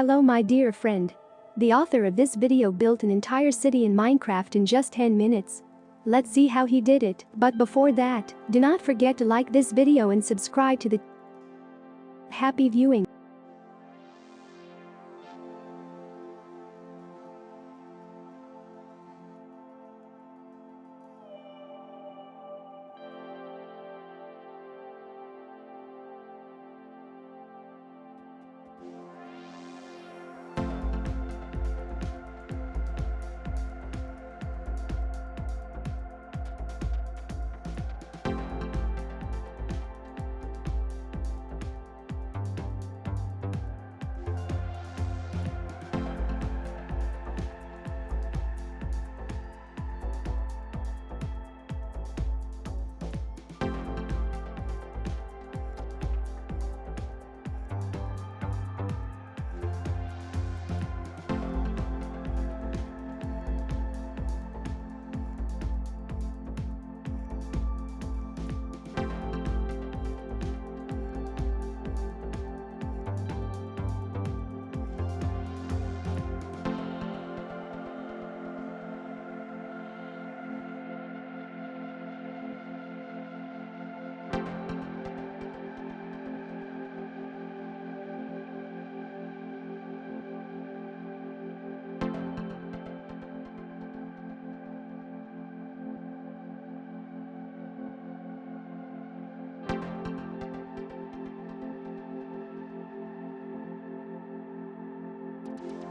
Hello my dear friend. The author of this video built an entire city in Minecraft in just 10 minutes. Let's see how he did it, but before that, do not forget to like this video and subscribe to the Happy viewing. Bye.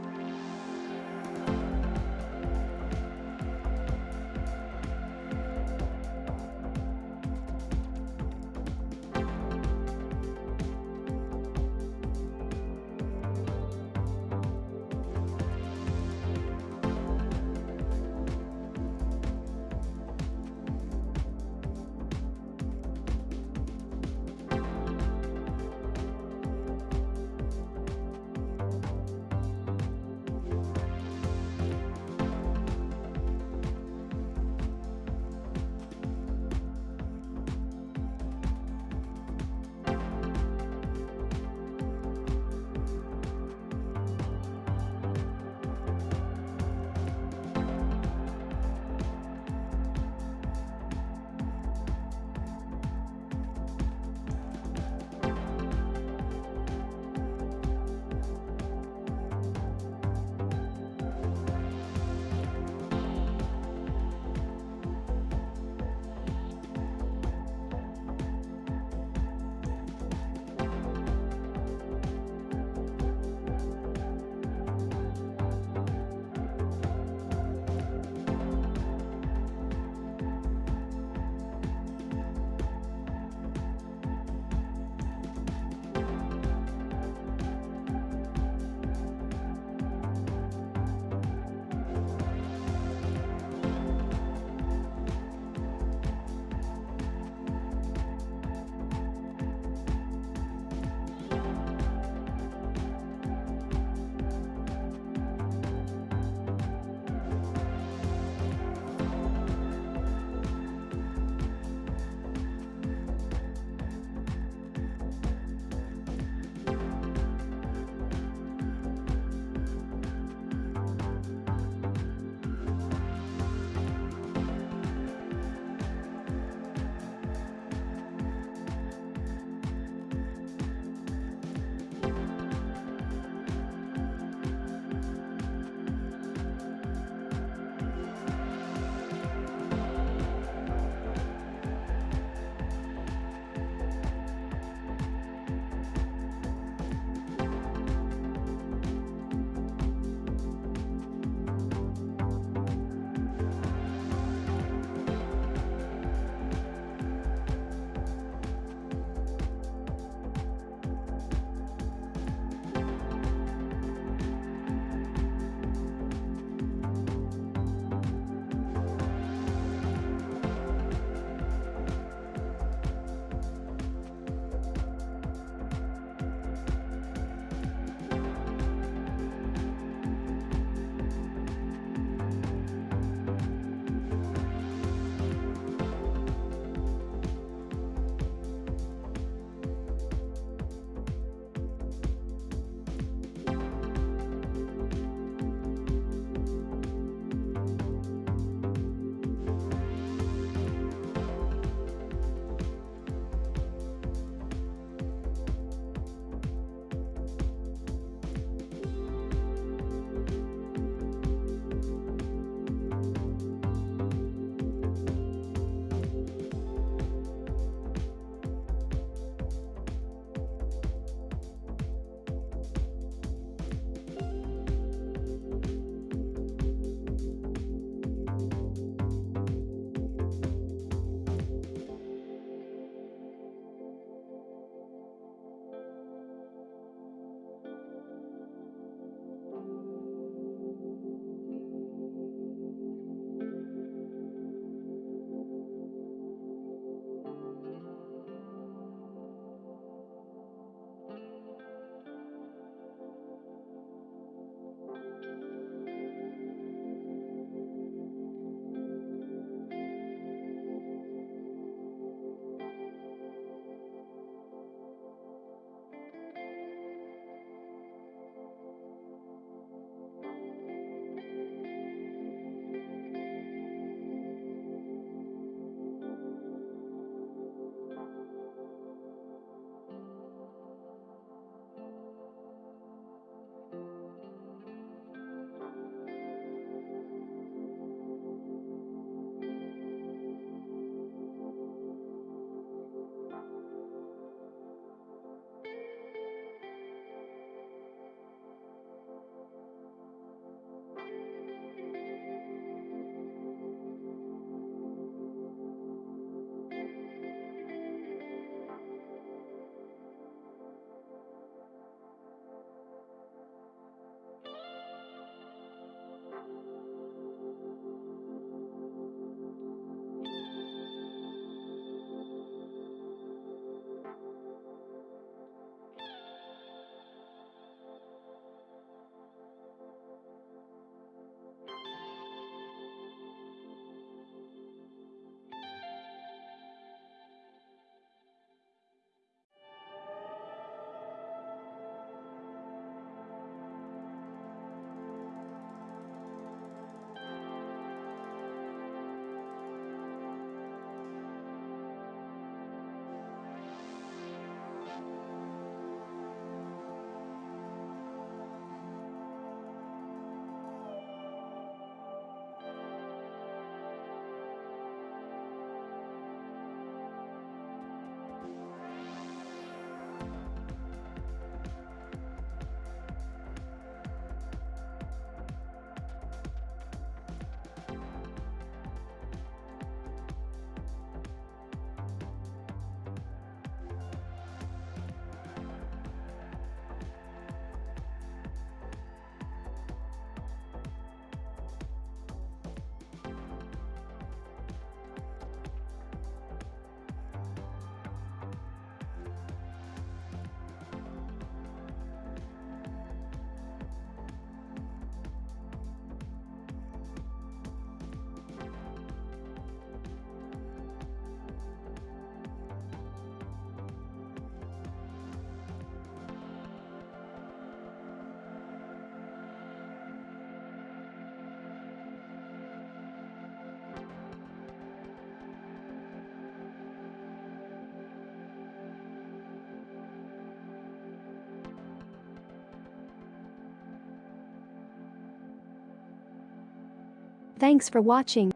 Thanks for watching.